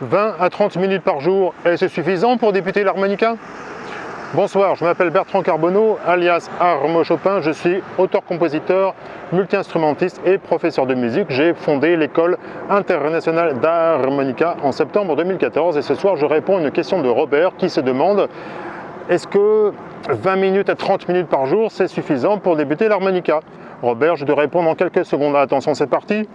20 à 30 minutes par jour, et c'est suffisant pour débuter l'harmonica? Bonsoir, je m'appelle Bertrand Carbonneau, alias Armo Chopin. Je suis auteur-compositeur, multi-instrumentiste et professeur de musique. J'ai fondé l'école internationale d'harmonica en septembre 2014 et ce soir je réponds à une question de Robert qui se demande est-ce que 20 minutes à 30 minutes par jour c'est suffisant pour débuter l'harmonica? Robert, je te réponds dans quelques secondes. Attention, c'est parti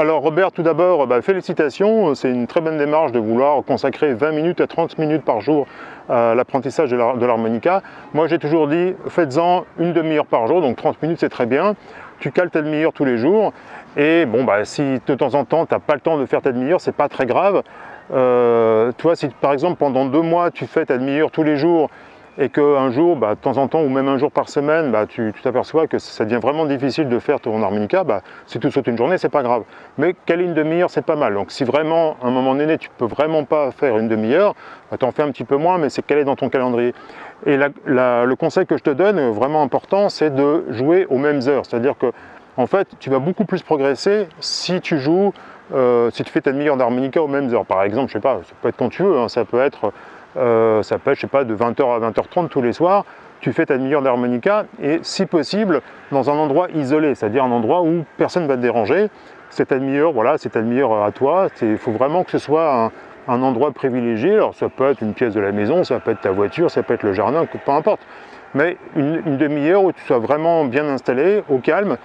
Alors Robert, tout d'abord, bah, félicitations, c'est une très bonne démarche de vouloir consacrer 20 minutes à 30 minutes par jour à l'apprentissage de l'harmonica. Moi j'ai toujours dit, faites-en une demi-heure par jour, donc 30 minutes c'est très bien. Tu cales ta demi-heure tous les jours, et bon, bah, si de temps en temps tu n'as pas le temps de faire ta demi-heure, c'est pas très grave. Euh, toi, si par exemple pendant deux mois tu fais ta demi-heure tous les jours et qu'un jour, bah, de temps en temps, ou même un jour par semaine, bah, tu t'aperçois que ça devient vraiment difficile de faire ton harmonica, bah, si tu sautes une journée, c'est pas grave. Mais quelle une demi-heure, c'est pas mal. Donc si vraiment, à un moment donné, tu peux vraiment pas faire une demi-heure, bah, tu en fais un petit peu moins, mais c'est calé dans ton calendrier. Et le conseil que je te donne, vraiment important, c'est de jouer aux mêmes heures. C'est-à-dire que, en fait, tu vas beaucoup plus progresser si tu joues, euh, si tu fais ta demi-heure d'harmonica aux mêmes heures. Par exemple, je sais pas, ça peut être quand tu veux, hein, ça peut être euh, ça peut je sais pas, de 20h à 20h30 tous les soirs, tu fais ta demi-heure d'harmonica et si possible dans un endroit isolé, c'est-à-dire un endroit où personne ne va te déranger. Cette demi-heure, voilà, c'est ta demi-heure à toi. Il faut vraiment que ce soit un, endroit privilégié. Alors ça peut être une pièce de la maison, ça peut être ta voiture, ça peut être le jardin, peu importe. Mais une, demi-heure où tu sois vraiment bien installé, au calme,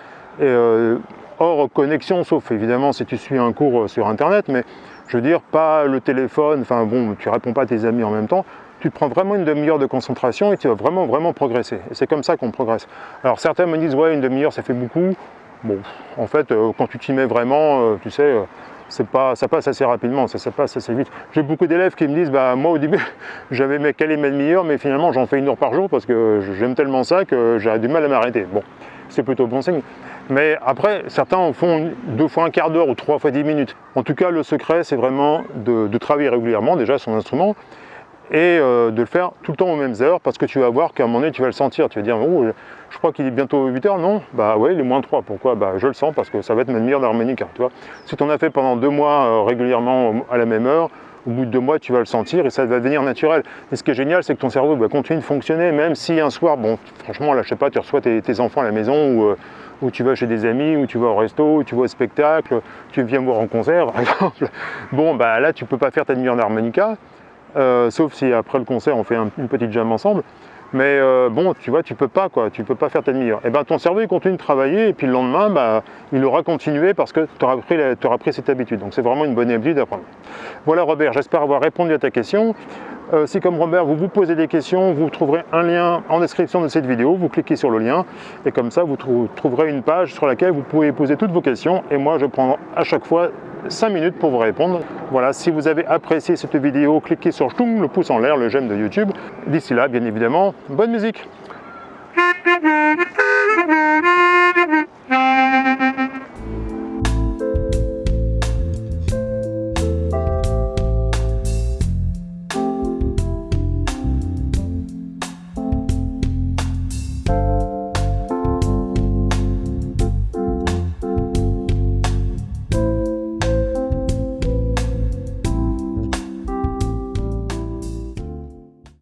euh, hors connexion, sauf évidemment si tu suis un cours sur internet, mais je veux dire, pas le téléphone, enfin bon, tu réponds pas à tes amis en même temps, tu prends vraiment une demi-heure de concentration et tu vas vraiment, vraiment progresser. Et c'est comme ça qu'on progresse. Alors certains me disent, ouais, une demi-heure, ça fait beaucoup. Bon, en fait, euh, quand tu t'y mets vraiment, euh, tu sais, euh, pas, ça passe assez rapidement, ça, passe assez vite. J'ai beaucoup d'élèves qui me disent, bah moi au début, j'avais calé ma demi-heure, mais finalement j'en fais une heure par jour parce que j'aime tellement ça que j'ai du mal à m'arrêter. Bon, c'est plutôt bon signe. Mais après, certains en font deux fois un quart d'heure ou trois fois dix minutes. En tout cas, le secret, c'est vraiment de, travailler régulièrement déjà son instrument et euh, de le faire tout le temps aux mêmes heures parce que tu vas voir qu'à un moment donné, tu vas le sentir. Tu vas dire, oh, je crois qu'il est bientôt 8 heures. Non, bah ouais, il est moins 3. Pourquoi? Bah je le sens parce que ça va être ma demi-heure d'harmonica. Tu vois si tu en as fait pendant deux mois euh, régulièrement à la même heure, au bout de deux mois, tu vas le sentir et ça va devenir naturel. Et ce qui est génial, c'est que ton cerveau va continuer de fonctionner, même si un soir, bon, franchement, là, je sais pas, tu reçois tes, enfants à la maison ou, euh, ou, tu vas chez des amis, ou tu vas au resto, ou tu vas au spectacle, tu viens voir en concert, par exemple. Bon, bah là, tu peux pas faire ta demi-heure d'harmonica, euh, sauf si après le concert, on fait une petite jam ensemble. Mais euh, bon, tu vois, tu peux pas quoi, tu peux pas faire ta demi-heure. Et ben ton cerveau il continue de travailler et puis le lendemain, bah, il aura continué parce que tu auras, pris cette habitude. Donc c'est vraiment une bonne habitude d'apprendre. Voilà Robert, j'espère avoir répondu à ta question. Euh, si comme Robert, vous vous posez des questions, vous trouverez un lien en description de cette vidéo, vous cliquez sur le lien et comme ça vous trouverez une page sur laquelle vous pouvez poser toutes vos questions et moi je prends à chaque fois 5 minutes pour vous répondre. Voilà, si vous avez apprécié cette vidéo, cliquez sur le pouce en l'air, le j'aime de YouTube. D'ici là, bien évidemment, bonne musique